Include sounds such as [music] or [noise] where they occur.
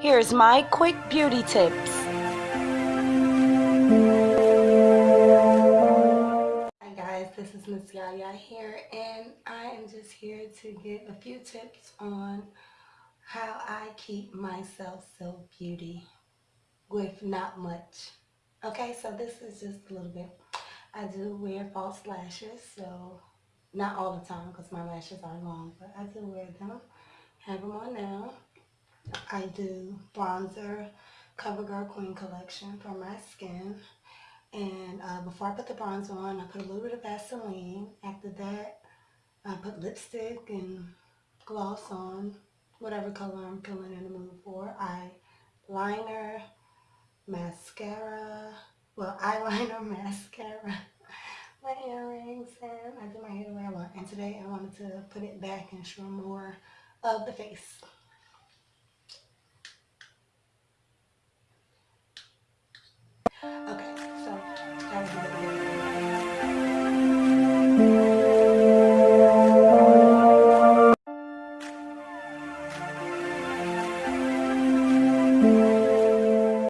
Here's my quick beauty tips. Hi guys, this is Miss Yaya here and I am just here to give a few tips on how I keep myself so beauty with not much. Okay, so this is just a little bit. I do wear false lashes, so not all the time because my lashes are long, but I do wear them. Have them on now. I do bronzer CoverGirl Queen collection for my skin. And uh, before I put the bronzer on, I put a little bit of Vaseline. After that, I put lipstick and gloss on, whatever color I'm feeling in the mood for. I liner, mascara, well, [laughs] eyeliner, mascara, [laughs] my earrings, and I do my hair the way I want. And today I wanted to put it back and show more of the face. Thank you.